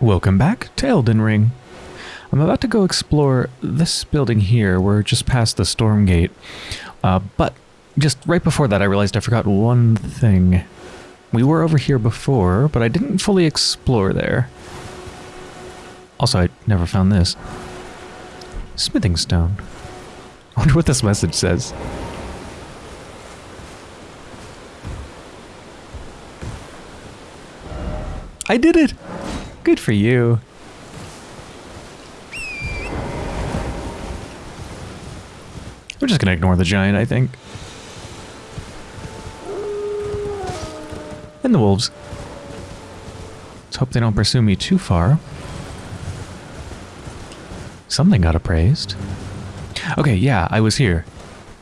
Welcome back to Elden Ring. I'm about to go explore this building here. We're just past the storm gate. Uh, but just right before that, I realized I forgot one thing. We were over here before, but I didn't fully explore there. Also, I never found this. Smithing stone. I wonder what this message says. I did it! Good for you. We're just gonna ignore the giant, I think. And the wolves. Let's hope they don't pursue me too far. Something got appraised. Okay, yeah, I was here.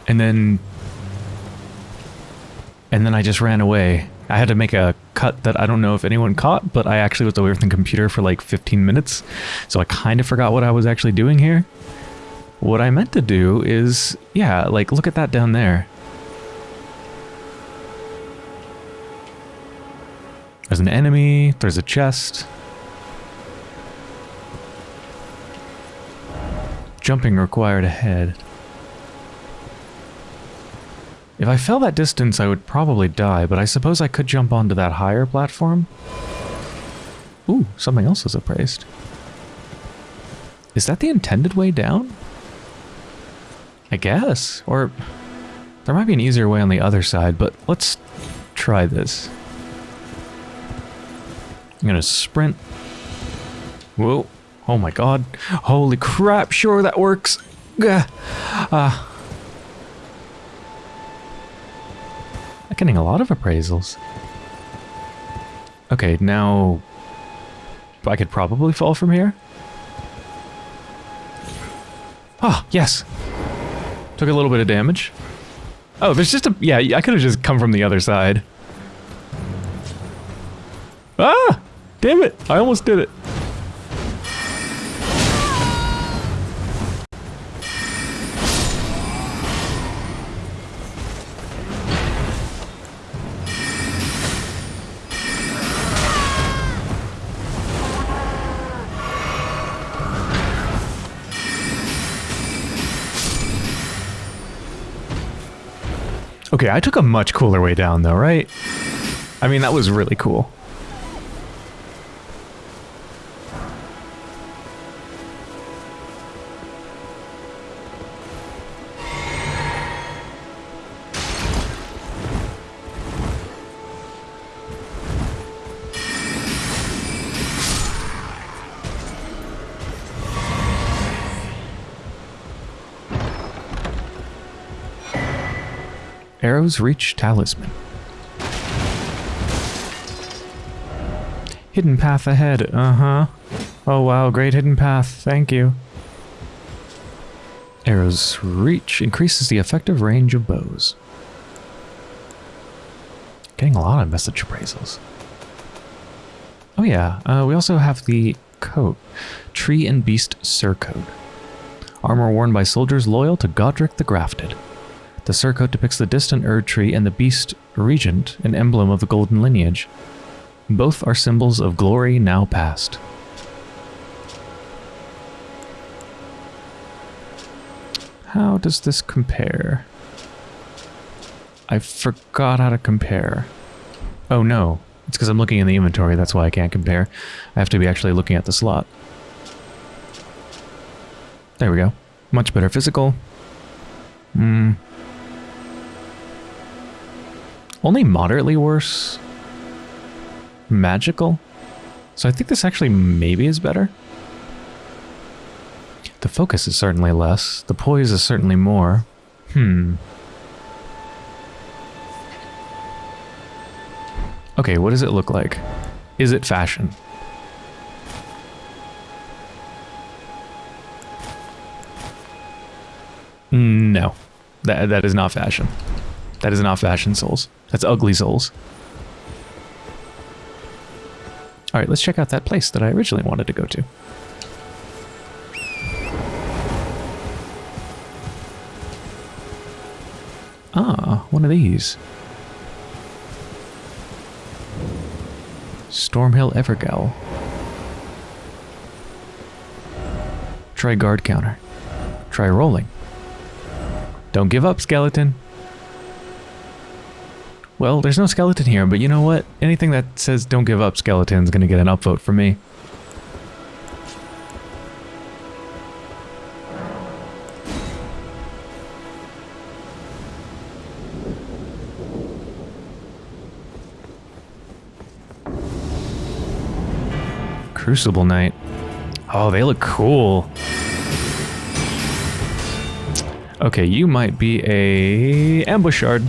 And then... And then I just ran away. I had to make a cut that I don't know if anyone caught, but I actually was away from the computer for like 15 minutes. So I kind of forgot what I was actually doing here. What I meant to do is, yeah, like look at that down there. There's an enemy, there's a chest. Jumping required ahead. If I fell that distance, I would probably die, but I suppose I could jump onto that higher platform. Ooh, something else is appraised. Is that the intended way down? I guess. Or there might be an easier way on the other side, but let's try this. I'm gonna sprint. Whoa. Oh my god. Holy crap, sure that works. Gah. Uh, getting a lot of appraisals. Okay, now I could probably fall from here. Ah, yes. Took a little bit of damage. Oh, there's just a... Yeah, I could have just come from the other side. Ah! Damn it! I almost did it. Okay, I took a much cooler way down though, right? I mean, that was really cool. Arrow's Reach Talisman. Hidden path ahead, uh-huh. Oh wow, great hidden path, thank you. Arrow's Reach increases the effective range of bows. Getting a lot of message appraisals. Oh yeah, uh, we also have the coat. Tree and Beast Surcoat. Armor worn by soldiers loyal to Godrick the Grafted. The surcoat depicts the distant Erd tree and the beast regent, an emblem of the golden lineage. Both are symbols of glory now past. How does this compare? I forgot how to compare. Oh no, it's because I'm looking in the inventory, that's why I can't compare. I have to be actually looking at the slot. There we go. Much better physical. Hmm. Only moderately worse. Magical. So I think this actually maybe is better. The focus is certainly less. The poise is certainly more. Hmm. Okay, what does it look like? Is it fashion? No. That, that is not fashion. That is not fashion souls. That's ugly souls. Alright, let's check out that place that I originally wanted to go to. Ah, one of these. Stormhill Evergaol. Try guard counter. Try rolling. Don't give up, skeleton. Well, there's no skeleton here, but you know what? Anything that says don't give up skeleton is going to get an upvote from me. Crucible Knight. Oh, they look cool. Okay, you might be a ambush shard.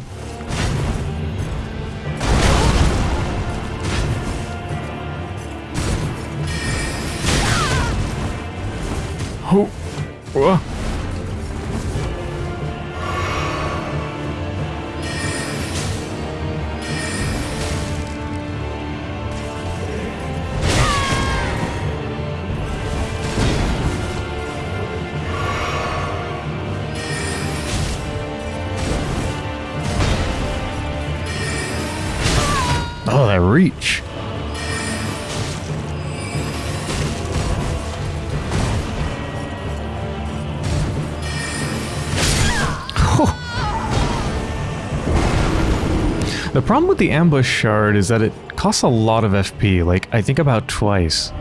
The ambush shard is that it costs a lot of FP, like I think about twice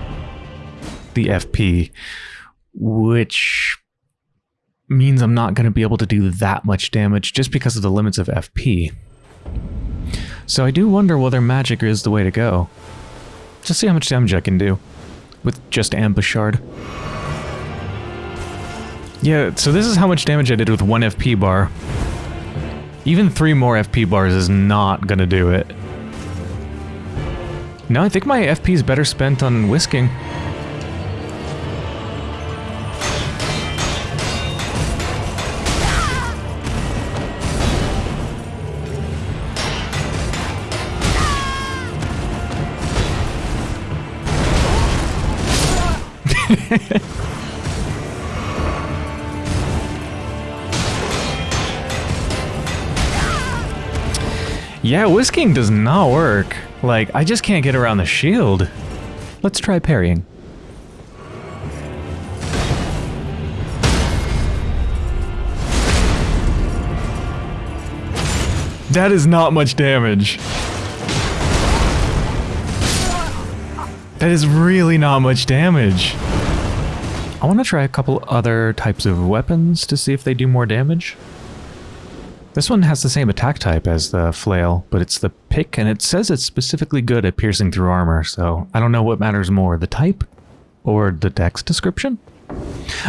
the FP, which means I'm not going to be able to do that much damage just because of the limits of FP. So I do wonder whether magic is the way to go. Just see how much damage I can do with just ambush shard. Yeah, so this is how much damage I did with one FP bar. Even three more FP bars is not gonna do it. No, I think my FP is better spent on whisking. Yeah, whisking does not work. Like, I just can't get around the shield. Let's try parrying. That is not much damage. That is really not much damage. I want to try a couple other types of weapons to see if they do more damage. This one has the same attack type as the flail, but it's the pick, and it says it's specifically good at piercing through armor, so I don't know what matters more, the type or the dex description?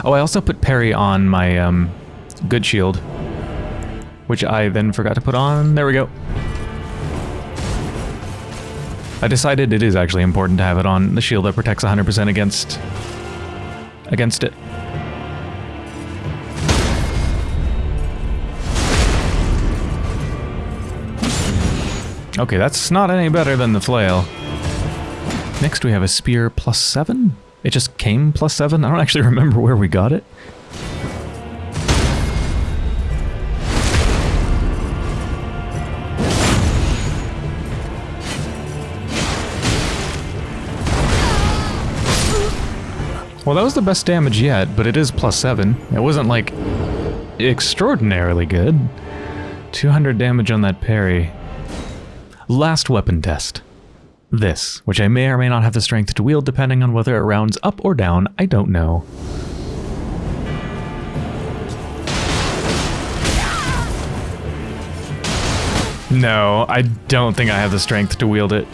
Oh, I also put parry on my um, good shield, which I then forgot to put on. There we go. I decided it is actually important to have it on the shield that protects 100% against against it. Okay, that's not any better than the flail. Next we have a spear plus 7? It just came plus 7? I don't actually remember where we got it. Well, that was the best damage yet, but it is plus 7. It wasn't, like, extraordinarily good. 200 damage on that parry. Last weapon test. This, which I may or may not have the strength to wield depending on whether it rounds up or down, I don't know. No, I don't think I have the strength to wield it.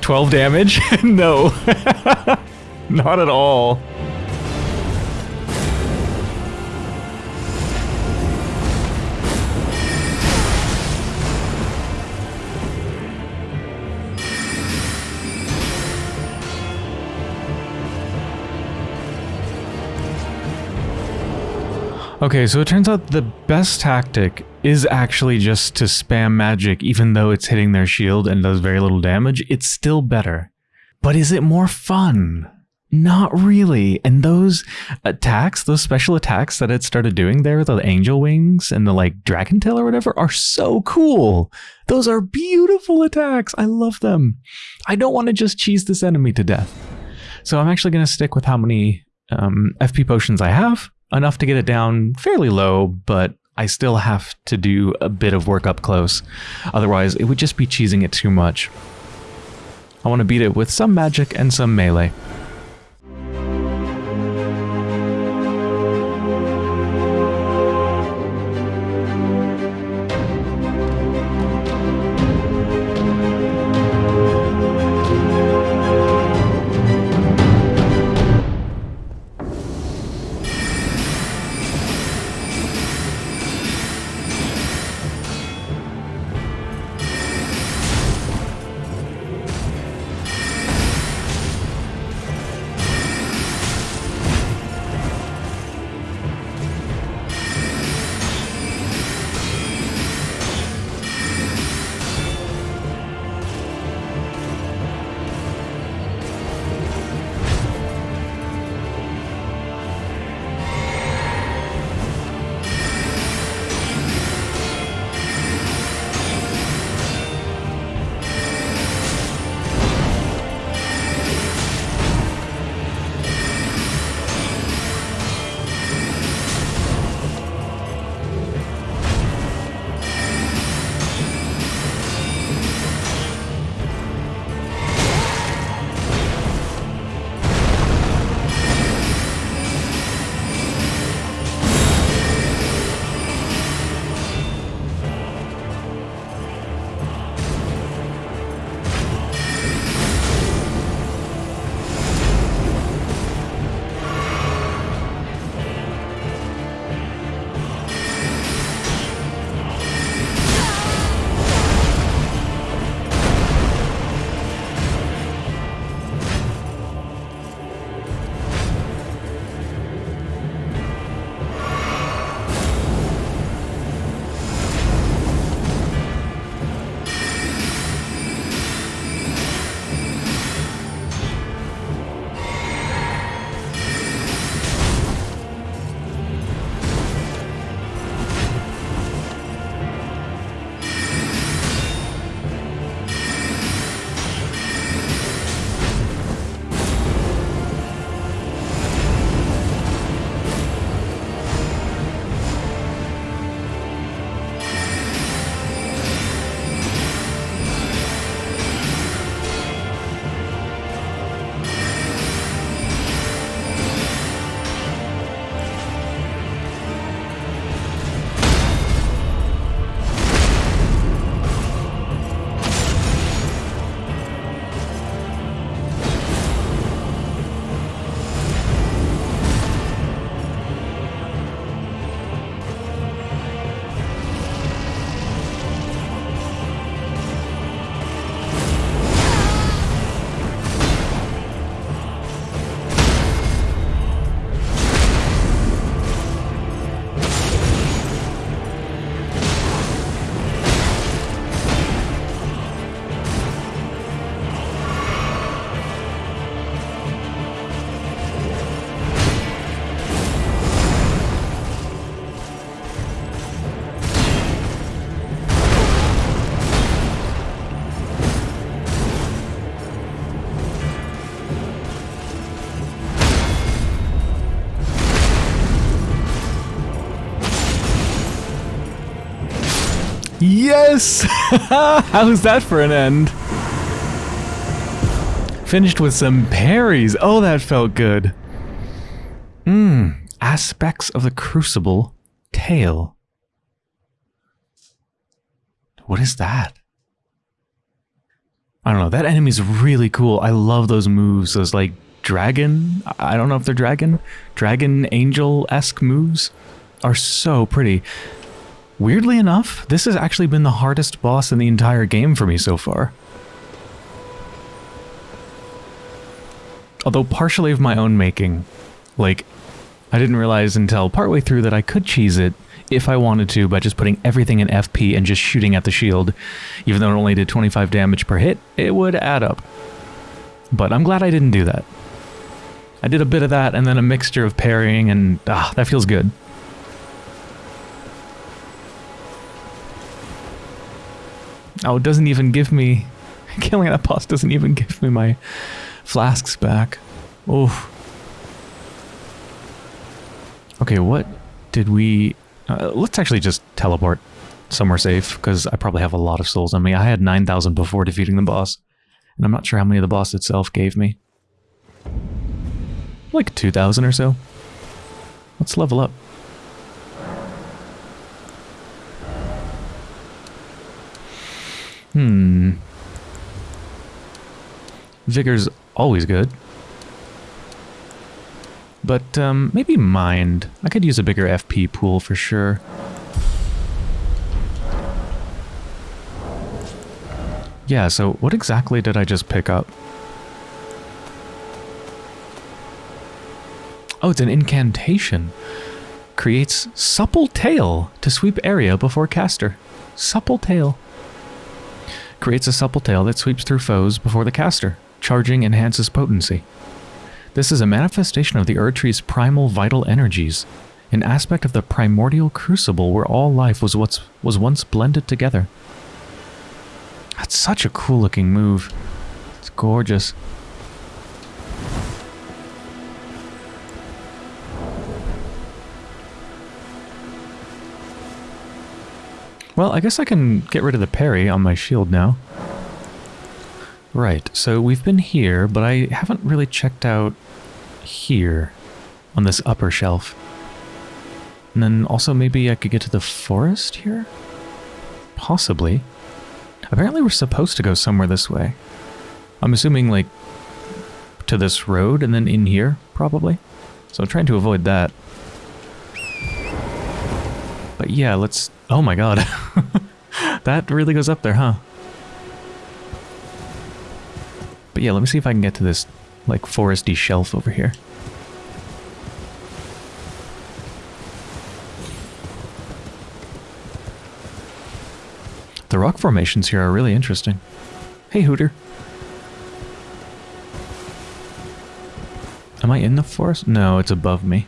12 damage? no. Not at all. Okay, so it turns out the best tactic is actually just to spam magic even though it's hitting their shield and does very little damage. It's still better. But is it more fun? Not really. And those attacks, those special attacks that it started doing there, with the angel wings and the like dragon tail or whatever, are so cool. Those are beautiful attacks. I love them. I don't want to just cheese this enemy to death. So I'm actually going to stick with how many um, FP potions I have, enough to get it down fairly low, but I still have to do a bit of work up close. Otherwise, it would just be cheesing it too much. I want to beat it with some magic and some melee. Yes! How's that for an end? Finished with some parries. Oh, that felt good. Mmm. Aspects of the Crucible. Tail. What is that? I don't know. That enemy's really cool. I love those moves. Those, like, dragon... I don't know if they're dragon. Dragon angel-esque moves are so pretty. Weirdly enough, this has actually been the hardest boss in the entire game for me so far. Although partially of my own making. Like, I didn't realize until partway through that I could cheese it if I wanted to by just putting everything in FP and just shooting at the shield. Even though it only did 25 damage per hit, it would add up. But I'm glad I didn't do that. I did a bit of that and then a mixture of parrying and ah, that feels good. Oh, it doesn't even give me... Killing that boss doesn't even give me my flasks back. Oof. Okay, what did we... Uh, let's actually just teleport somewhere safe, because I probably have a lot of souls on me. I had 9,000 before defeating the boss, and I'm not sure how many the boss itself gave me. Like 2,000 or so. Let's level up. Hmm. Vigor's always good. But um, maybe Mind. I could use a bigger FP pool for sure. Yeah, so what exactly did I just pick up? Oh, it's an incantation. Creates supple tail to sweep area before caster. Supple tail. Creates a supple tail that sweeps through foes before the caster. Charging enhances potency. This is a manifestation of the Erdtree's primal vital energies, an aspect of the primordial crucible where all life was, what's, was once blended together. That's such a cool looking move. It's gorgeous. Well, I guess I can get rid of the parry on my shield now. Right, so we've been here, but I haven't really checked out here on this upper shelf. And then also maybe I could get to the forest here? Possibly. Apparently we're supposed to go somewhere this way. I'm assuming like to this road and then in here, probably. So I'm trying to avoid that. But yeah, let's... Oh my god. that really goes up there, huh? But yeah, let me see if I can get to this, like, foresty shelf over here. The rock formations here are really interesting. Hey, Hooter. Am I in the forest? No, it's above me.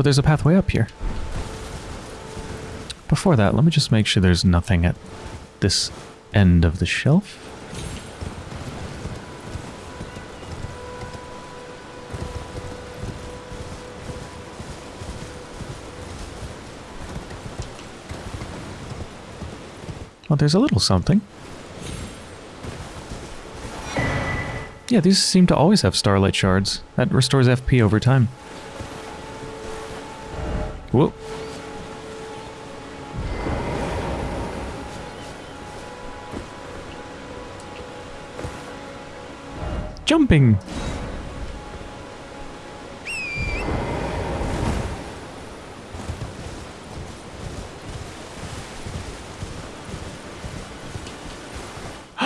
But there's a pathway up here. Before that, let me just make sure there's nothing at this end of the shelf. Well, there's a little something. Yeah, these seem to always have starlight shards. That restores FP over time. Whoop. Jumping.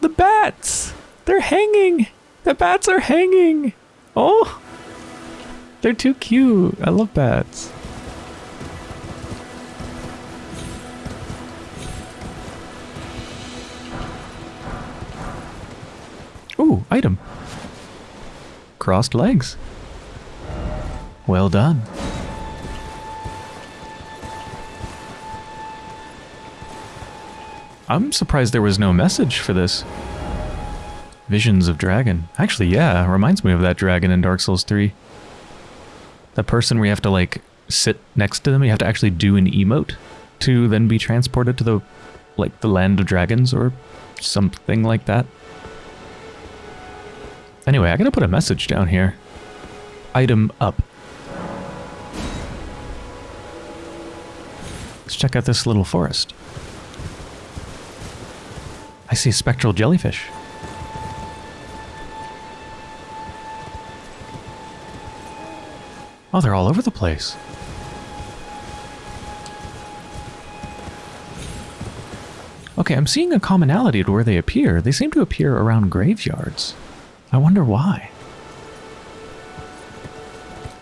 the bats! They're hanging! The bats are hanging! Oh! They're too cute. I love bats. Item. Crossed legs. Well done. I'm surprised there was no message for this. Visions of Dragon. Actually, yeah, reminds me of that dragon in Dark Souls 3. The person where you have to, like, sit next to them, you have to actually do an emote to then be transported to the, like, the land of dragons or something like that. Anyway, I gotta put a message down here. Item up. Let's check out this little forest. I see spectral jellyfish. Oh, they're all over the place. Okay, I'm seeing a commonality to where they appear. They seem to appear around graveyards. I wonder why.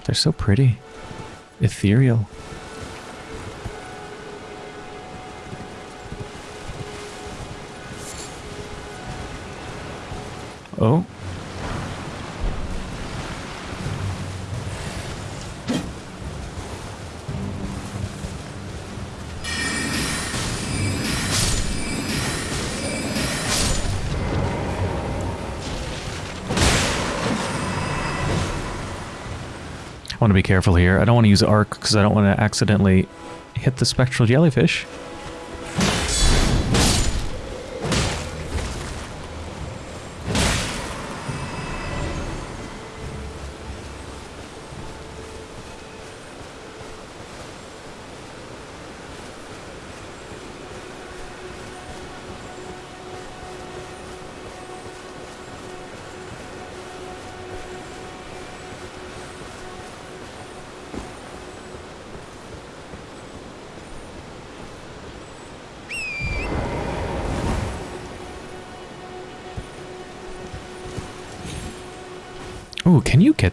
They're so pretty. Ethereal. Oh. Want to be careful here. I don't want to use arc because I don't want to accidentally hit the spectral jellyfish.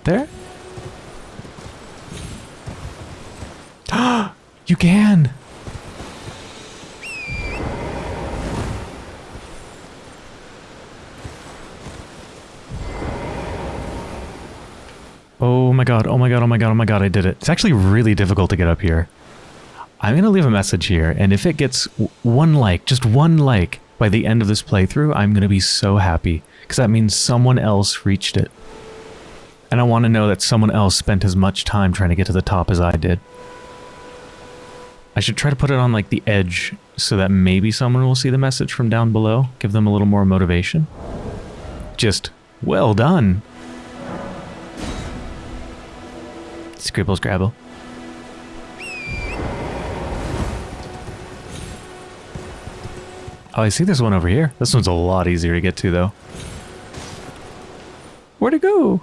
There? you can! Oh my god, oh my god, oh my god, oh my god, I did it. It's actually really difficult to get up here. I'm going to leave a message here, and if it gets one like, just one like, by the end of this playthrough, I'm going to be so happy, because that means someone else reached it. And I want to know that someone else spent as much time trying to get to the top as I did. I should try to put it on like the edge so that maybe someone will see the message from down below, give them a little more motivation. Just, well done. Scribble Scrabble. Oh, I see this one over here. This one's a lot easier to get to, though. Where'd it go?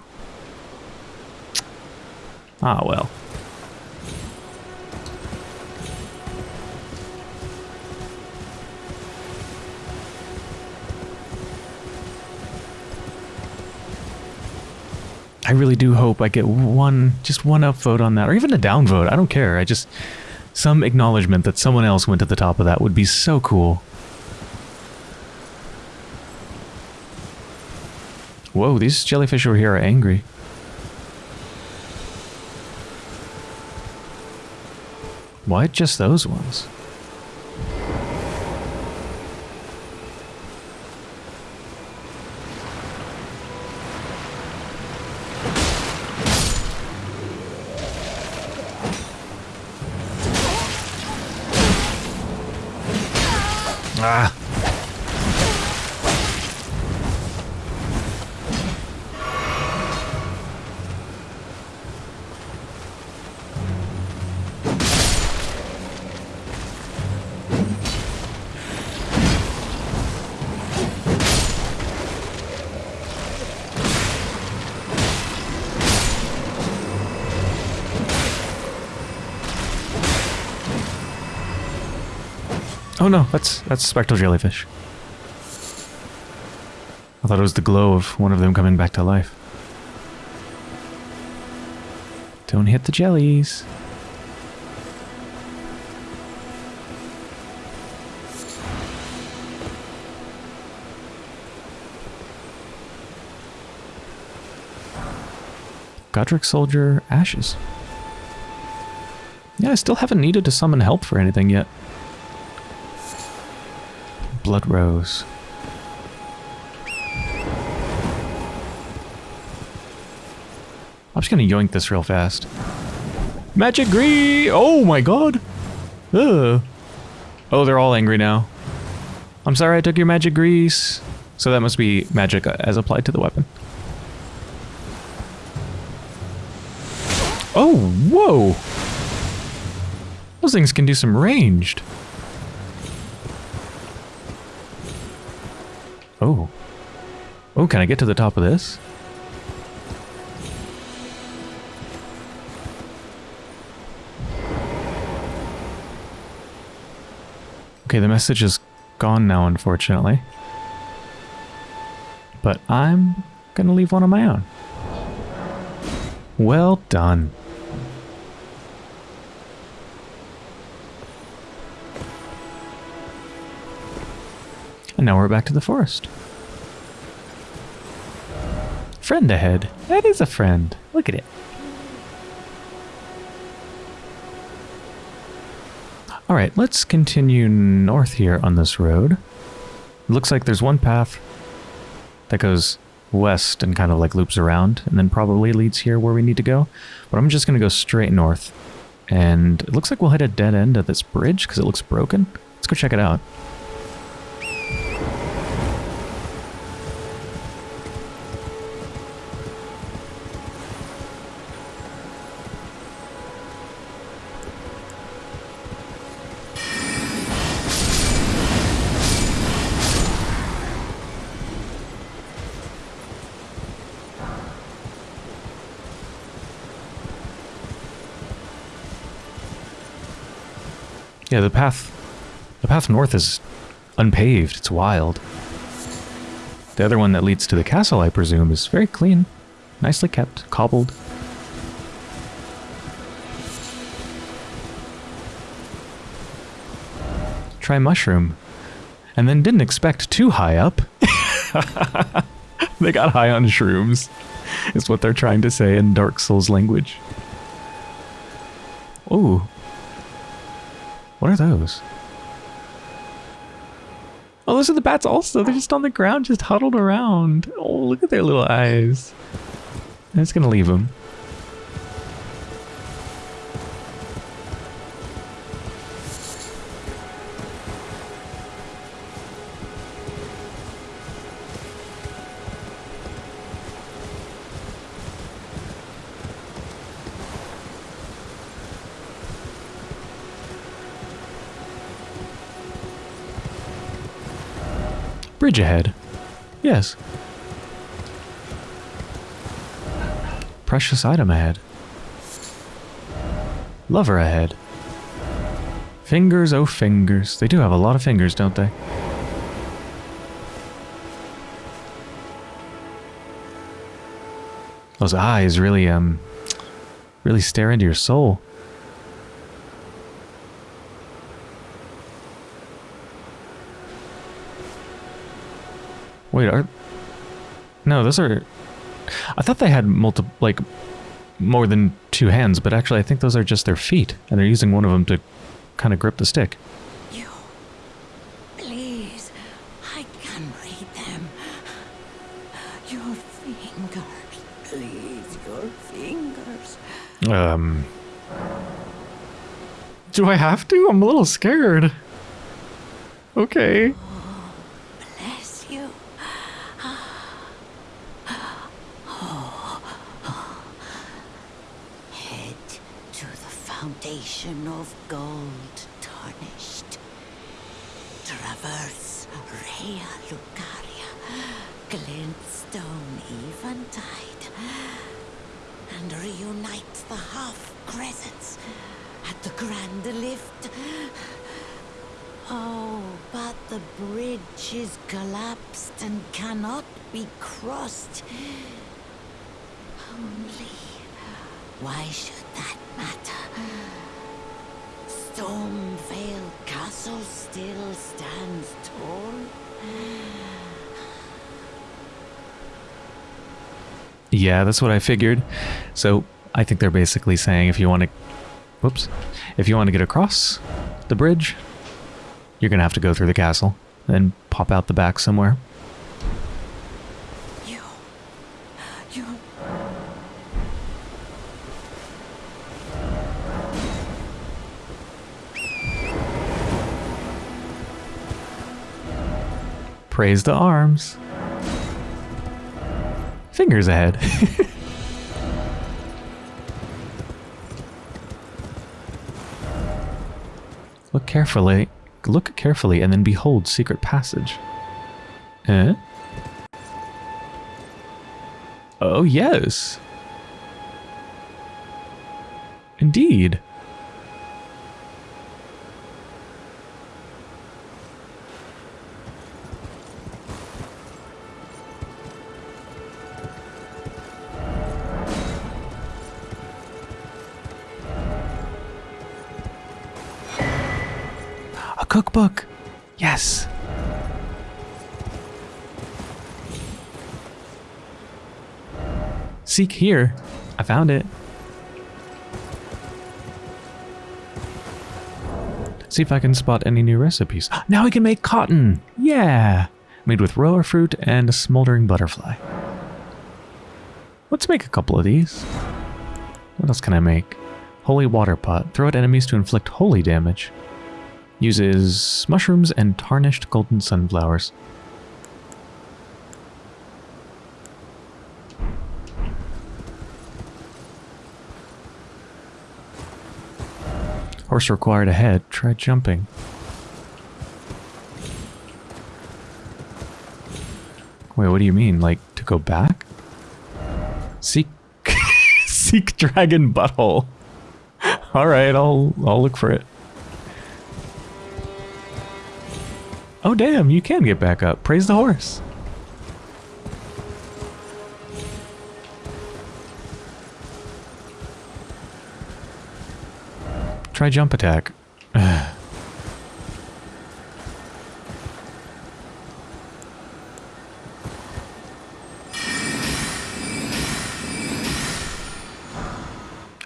Ah, well. I really do hope I get one, just one upvote on that, or even a downvote. I don't care. I just, some acknowledgement that someone else went to the top of that would be so cool. Whoa, these jellyfish over here are angry. Why just those ones? No, that's that's spectral jellyfish. I thought it was the glow of one of them coming back to life. Don't hit the jellies. Godrick Soldier Ashes. Yeah, I still haven't needed to summon help for anything yet. Blood Rose. I'm just gonna yoink this real fast. Magic Grease! Oh my god! Ugh. Oh, they're all angry now. I'm sorry I took your magic grease. So that must be magic uh, as applied to the weapon. Oh, whoa! Those things can do some ranged. Oh. Oh, can I get to the top of this? Okay, the message is gone now, unfortunately. But I'm gonna leave one on my own. Well done. And now we're back to the forest. Friend ahead. That is a friend. Look at it. All right, let's continue north here on this road. It looks like there's one path that goes west and kind of like loops around and then probably leads here where we need to go. But I'm just going to go straight north. And it looks like we'll hit a dead end at this bridge because it looks broken. Let's go check it out. Yeah, the path the path north is unpaved. It's wild. The other one that leads to the castle, I presume, is very clean. Nicely kept, cobbled. Try mushroom. And then didn't expect too high up. they got high on shrooms, is what they're trying to say in Dark Souls language. Ooh, what are those? Oh, those are the bats also. They're just on the ground, just huddled around. Oh, look at their little eyes. Just going to leave them. Bridge ahead. Yes. Precious item ahead. Lover ahead. Fingers, oh fingers. They do have a lot of fingers, don't they? Those eyes really, um, really stare into your soul. Wait, are... No, those are... I thought they had multiple, like, more than two hands, but actually I think those are just their feet, and they're using one of them to kind of grip the stick. You... Please, I can read them. Your fingers, please, your fingers. Um... Do I have to? I'm a little scared. Okay. Of gold tarnished. Traverse Raya Lucaria, glintstone eventide, and reunite the half crescents at the grand lift. Oh, but the bridge is collapsed and cannot be crossed. Only, why should Castle still stands tall. Yeah, that's what I figured. So I think they're basically saying if you want to, whoops, if you want to get across the bridge, you're gonna have to go through the castle, and pop out the back somewhere. Praise the arms. Fingers ahead. Look carefully. Look carefully and then behold secret passage. Eh? Oh, yes. Indeed. Cookbook. Yes. Seek here. I found it. See if I can spot any new recipes. Now we can make cotton! Yeah! Made with Rowa fruit and a smoldering butterfly. Let's make a couple of these. What else can I make? Holy water pot. Throw at enemies to inflict holy damage. Uses mushrooms and tarnished golden sunflowers. Horse required ahead. Try jumping. Wait, what do you mean? Like, to go back? Seek... Seek dragon butthole. Alright, I'll, I'll look for it. Oh damn, you can get back up. Praise the horse. Try jump attack.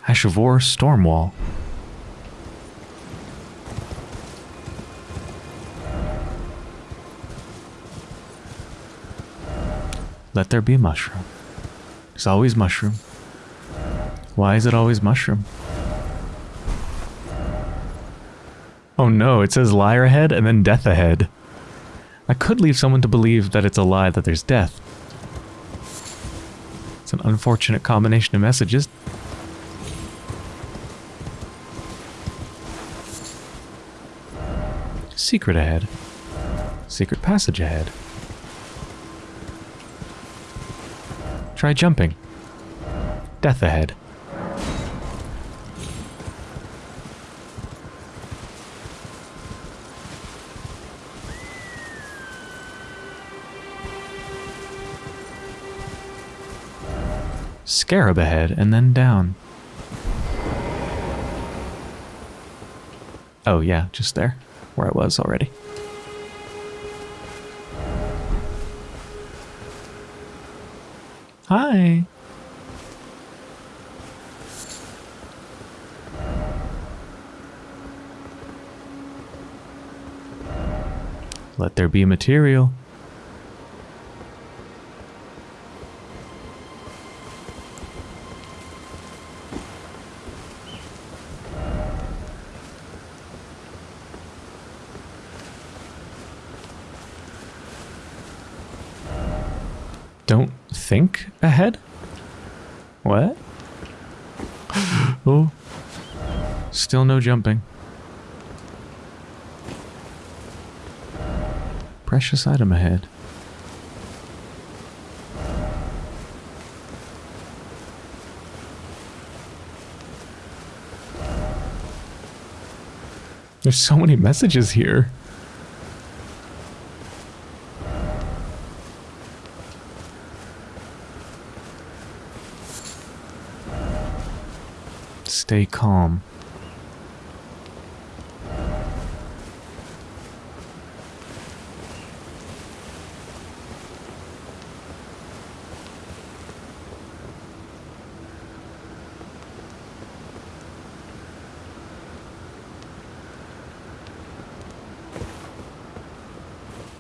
Ash of War Stormwall. Let there be mushroom. It's always mushroom. Why is it always mushroom? Oh no, it says liar ahead and then death ahead. I could leave someone to believe that it's a lie that there's death. It's an unfortunate combination of messages. Secret ahead. Secret passage ahead. Try jumping. Death ahead. Scarab ahead and then down. Oh yeah, just there, where I was already. Hi. Let there be material. Don't think ahead? What? oh. Still no jumping. Precious item ahead. There's so many messages here. Stay calm.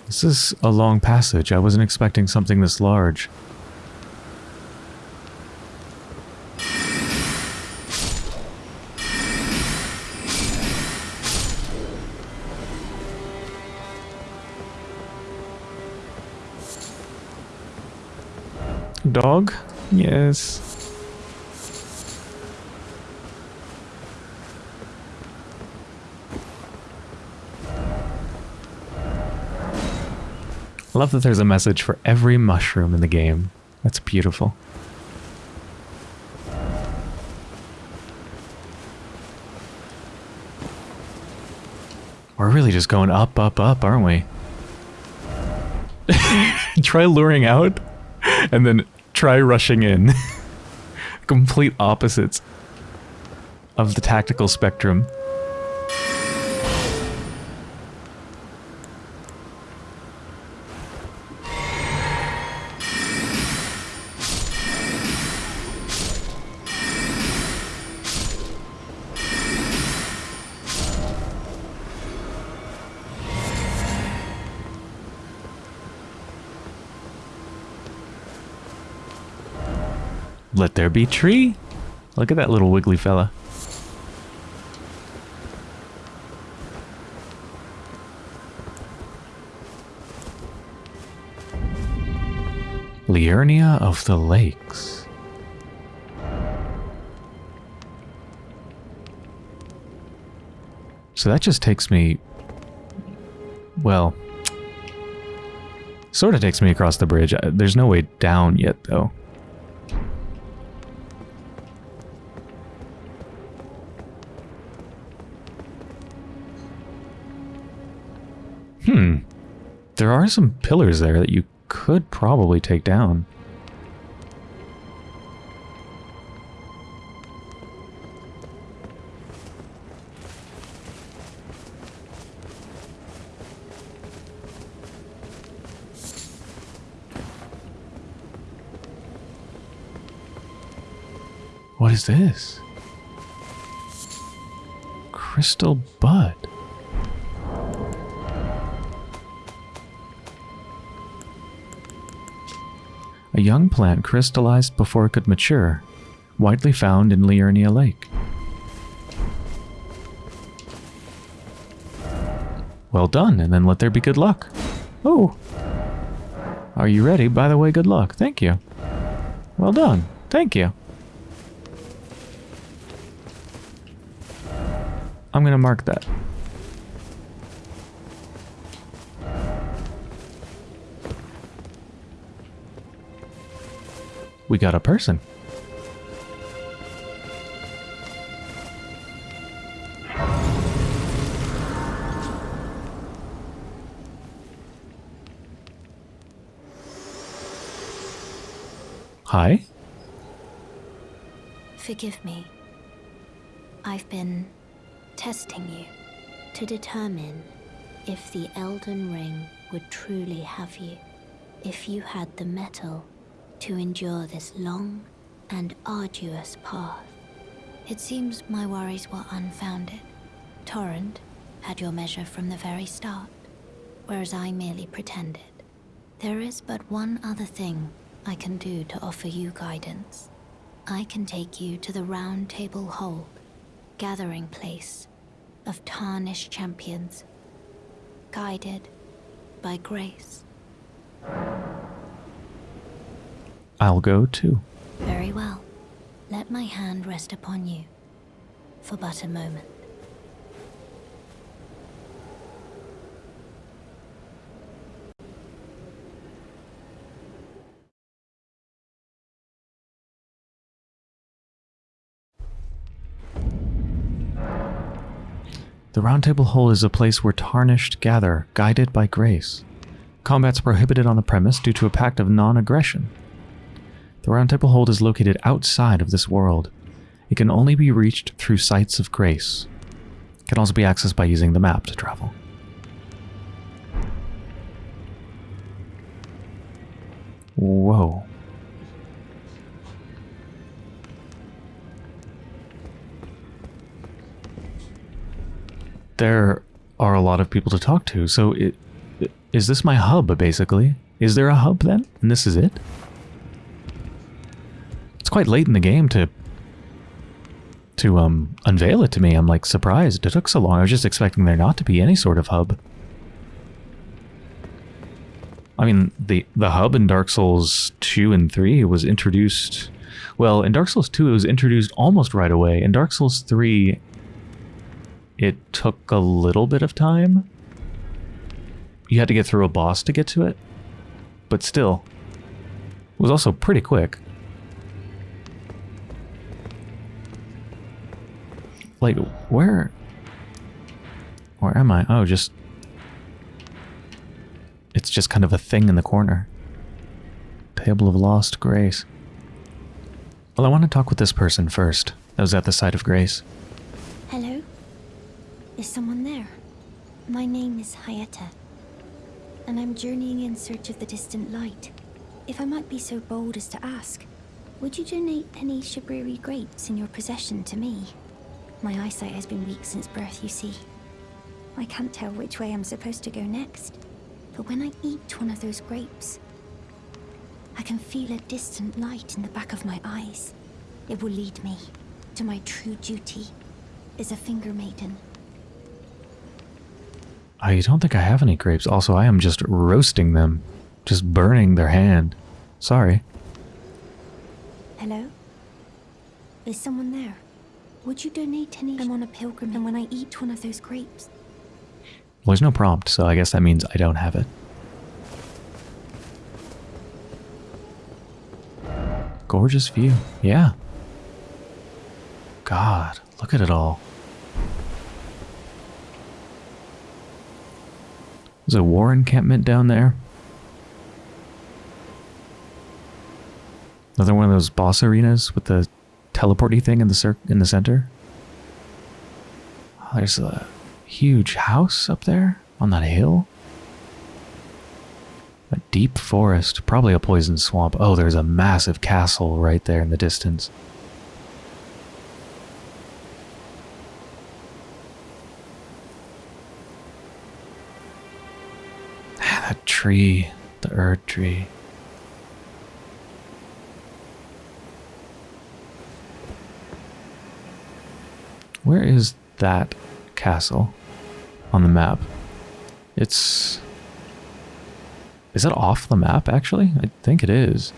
This is a long passage. I wasn't expecting something this large. Dog? Yes. Love that there's a message for every mushroom in the game. That's beautiful. We're really just going up, up, up, aren't we? Try luring out and then try rushing in. Complete opposites of the tactical spectrum. Be tree. Look at that little wiggly fella. Liurnia of the Lakes. So that just takes me... Well... Sort of takes me across the bridge. Uh, There's no way down yet, though. Hmm. There are some pillars there that you could probably take down. What is this? Crystal Bud. Young plant crystallized before it could mature, widely found in Liurnia Lake. Well done, and then let there be good luck. Oh. Are you ready? By the way, good luck. Thank you. Well done. Thank you. I'm going to mark that. We got a person. Hi. Forgive me. I've been testing you to determine if the Elden Ring would truly have you. If you had the mettle to endure this long and arduous path. It seems my worries were unfounded. Torrent had your measure from the very start, whereas I merely pretended. There is but one other thing I can do to offer you guidance. I can take you to the Round Table Hold, gathering place of tarnished champions, guided by grace. I'll go too. Very well. Let my hand rest upon you for but a moment. The Round Table Hold is a place where tarnished gather, guided by grace. Combat's prohibited on the premise due to a pact of non-aggression. The Round Table Hold is located outside of this world. It can only be reached through sites of grace. It can also be accessed by using the map to travel. Whoa. There are a lot of people to talk to, so it, is this my hub, basically? Is there a hub then? And this is it? It's quite late in the game to to um unveil it to me. I'm like surprised it took so long. I was just expecting there not to be any sort of hub. I mean, the the hub in Dark Souls 2 and 3 was introduced well, in Dark Souls 2 it was introduced almost right away. In Dark Souls 3 it took a little bit of time. You had to get through a boss to get to it, but still, it was also pretty quick. Like, where... Where am I? Oh, just... It's just kind of a thing in the corner. Table of Lost Grace. Well, I want to talk with this person first. That was at the site of Grace. Hello? Is someone there? My name is Hyetta, and I'm journeying in search of the distant light. If I might be so bold as to ask, would you donate any Shabriri grapes in your possession to me? My eyesight has been weak since birth, you see. I can't tell which way I'm supposed to go next, but when I eat one of those grapes, I can feel a distant light in the back of my eyes. It will lead me to my true duty as a finger maiden. I don't think I have any grapes. Also, I am just roasting them. Just burning their hand. Sorry. Hello? Is someone there? Would you donate any? I'm on a pilgrimage, and when I eat one of those grapes, Well, there's no prompt, so I guess that means I don't have it. Gorgeous view. Yeah. God, look at it all. There's a war encampment down there. Another one of those boss arenas with the teleporty thing in the cir- in the center. Oh, there's a huge house up there on that hill. A deep forest, probably a poison swamp. Oh, there's a massive castle right there in the distance. Ah, that tree, the Erd tree. Where is that castle on the map? It's. Is that off the map, actually? I think it is.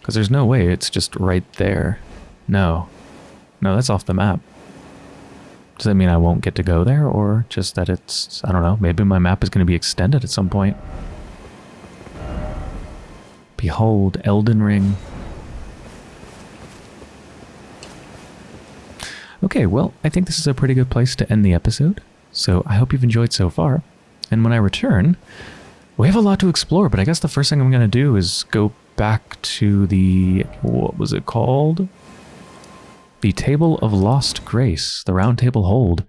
Because there's no way it's just right there. No. No, that's off the map. Does that mean I won't get to go there, or just that it's. I don't know, maybe my map is going to be extended at some point? Behold, Elden Ring. Okay, well, I think this is a pretty good place to end the episode. So I hope you've enjoyed so far. And when I return, we have a lot to explore, but I guess the first thing I'm going to do is go back to the. What was it called? The Table of Lost Grace, the Round Table Hold,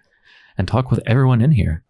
and talk with everyone in here.